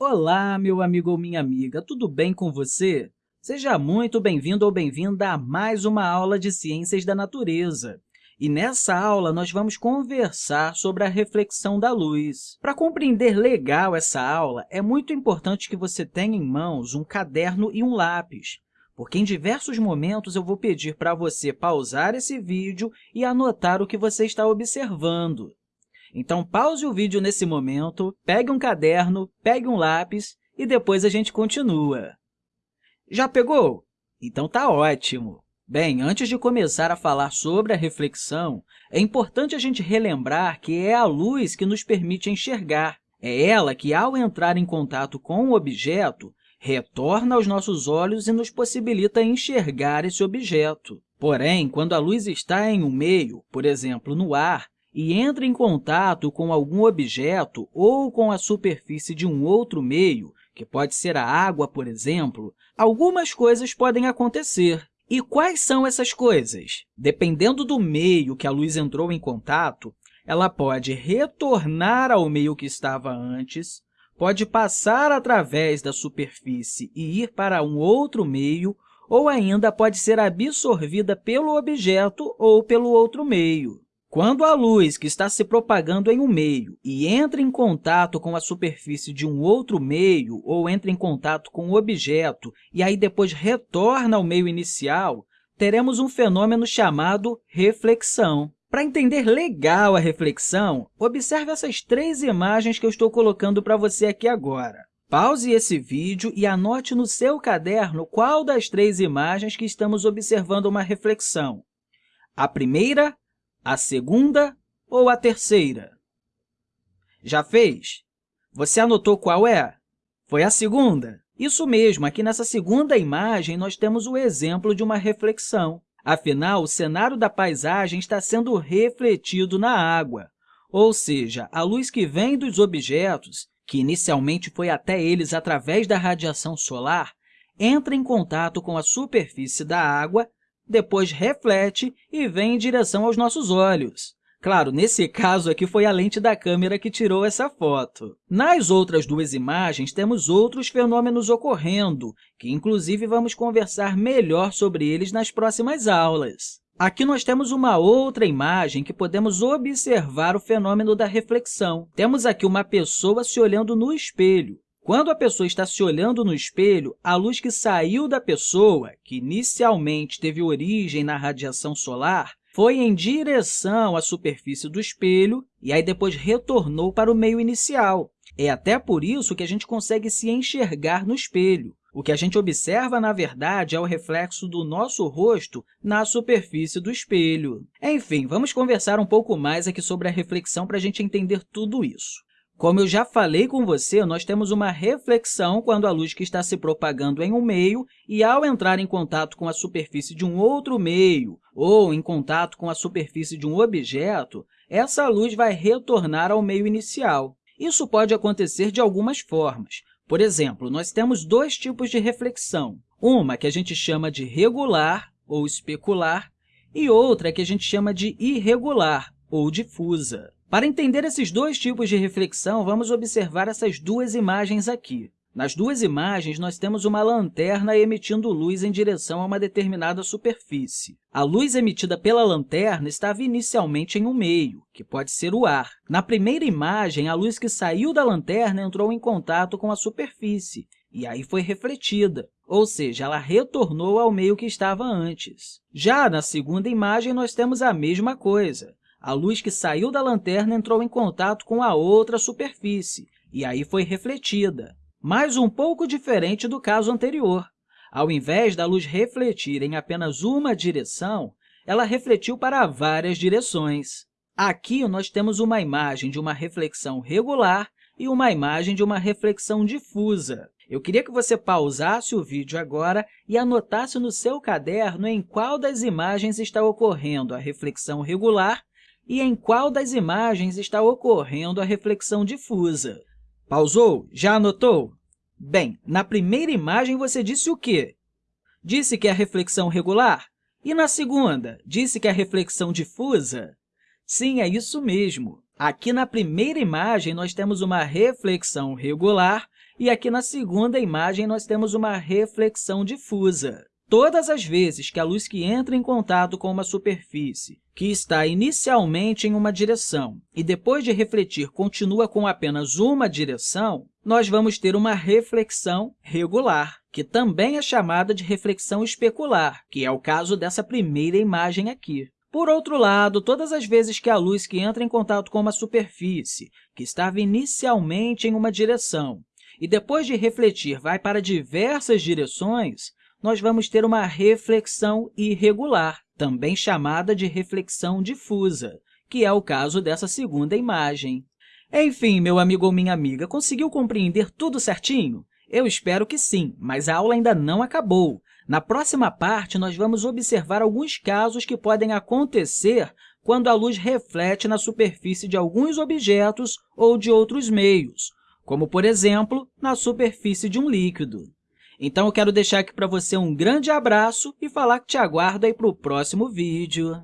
Olá, meu amigo ou minha amiga, tudo bem com você? Seja muito bem-vindo ou bem-vinda a mais uma aula de Ciências da Natureza. E nessa aula, nós vamos conversar sobre a reflexão da luz. Para compreender legal essa aula, é muito importante que você tenha em mãos um caderno e um lápis, porque em diversos momentos eu vou pedir para você pausar esse vídeo e anotar o que você está observando. Então, pause o vídeo nesse momento, pegue um caderno, pegue um lápis e depois a gente continua. Já pegou? Então, tá ótimo! Bem, antes de começar a falar sobre a reflexão, é importante a gente relembrar que é a luz que nos permite enxergar. É ela que, ao entrar em contato com o objeto, retorna aos nossos olhos e nos possibilita enxergar esse objeto. Porém, quando a luz está em um meio, por exemplo, no ar, e entra em contato com algum objeto ou com a superfície de um outro meio, que pode ser a água, por exemplo, algumas coisas podem acontecer. E quais são essas coisas? Dependendo do meio que a luz entrou em contato, ela pode retornar ao meio que estava antes, pode passar através da superfície e ir para um outro meio, ou ainda pode ser absorvida pelo objeto ou pelo outro meio. Quando a luz que está se propagando em um meio e entra em contato com a superfície de um outro meio ou entra em contato com o objeto e aí depois retorna ao meio inicial, teremos um fenômeno chamado reflexão. Para entender legal a reflexão, observe essas três imagens que eu estou colocando para você aqui agora. Pause esse vídeo e anote no seu caderno qual das três imagens que estamos observando uma reflexão. A primeira, a segunda ou a terceira? Já fez? Você anotou qual é? Foi a segunda? Isso mesmo, aqui nessa segunda imagem, nós temos o exemplo de uma reflexão. Afinal, o cenário da paisagem está sendo refletido na água, ou seja, a luz que vem dos objetos, que inicialmente foi até eles através da radiação solar, entra em contato com a superfície da água depois reflete e vem em direção aos nossos olhos. Claro, nesse caso aqui foi a lente da câmera que tirou essa foto. Nas outras duas imagens, temos outros fenômenos ocorrendo, que inclusive vamos conversar melhor sobre eles nas próximas aulas. Aqui nós temos uma outra imagem que podemos observar o fenômeno da reflexão. Temos aqui uma pessoa se olhando no espelho. Quando a pessoa está se olhando no espelho, a luz que saiu da pessoa, que inicialmente teve origem na radiação solar, foi em direção à superfície do espelho e aí depois retornou para o meio inicial. É até por isso que a gente consegue se enxergar no espelho. O que a gente observa, na verdade, é o reflexo do nosso rosto na superfície do espelho. Enfim, vamos conversar um pouco mais aqui sobre a reflexão para a gente entender tudo isso. Como eu já falei com você, nós temos uma reflexão quando a luz que está se propagando em um meio e, ao entrar em contato com a superfície de um outro meio ou em contato com a superfície de um objeto, essa luz vai retornar ao meio inicial. Isso pode acontecer de algumas formas. Por exemplo, nós temos dois tipos de reflexão, uma que a gente chama de regular ou especular e outra que a gente chama de irregular ou difusa. Para entender esses dois tipos de reflexão, vamos observar essas duas imagens aqui. Nas duas imagens, nós temos uma lanterna emitindo luz em direção a uma determinada superfície. A luz emitida pela lanterna estava inicialmente em um meio, que pode ser o ar. Na primeira imagem, a luz que saiu da lanterna entrou em contato com a superfície, e aí foi refletida, ou seja, ela retornou ao meio que estava antes. Já na segunda imagem, nós temos a mesma coisa. A luz que saiu da lanterna entrou em contato com a outra superfície e aí foi refletida, mas um pouco diferente do caso anterior. Ao invés da luz refletir em apenas uma direção, ela refletiu para várias direções. Aqui, nós temos uma imagem de uma reflexão regular e uma imagem de uma reflexão difusa. Eu queria que você pausasse o vídeo agora e anotasse no seu caderno em qual das imagens está ocorrendo a reflexão regular e em qual das imagens está ocorrendo a reflexão difusa. Pausou? Já anotou? Bem, na primeira imagem você disse o quê? Disse que é reflexão regular? E na segunda, disse que é reflexão difusa? Sim, é isso mesmo. Aqui na primeira imagem, nós temos uma reflexão regular E aqui na segunda imagem, nós temos uma reflexão difusa. Todas as vezes que a luz que entra em contato com uma superfície que está inicialmente em uma direção e depois de refletir continua com apenas uma direção, nós vamos ter uma reflexão regular, que também é chamada de reflexão especular, que é o caso dessa primeira imagem aqui. Por outro lado, todas as vezes que a luz que entra em contato com uma superfície que estava inicialmente em uma direção e depois de refletir vai para diversas direções, nós vamos ter uma reflexão irregular, também chamada de reflexão difusa, que é o caso dessa segunda imagem. Enfim, meu amigo ou minha amiga, conseguiu compreender tudo certinho? Eu espero que sim, mas a aula ainda não acabou. Na próxima parte, nós vamos observar alguns casos que podem acontecer quando a luz reflete na superfície de alguns objetos ou de outros meios, como, por exemplo, na superfície de um líquido. Então, eu quero deixar aqui para você um grande abraço e falar que te aguardo aí para o próximo vídeo.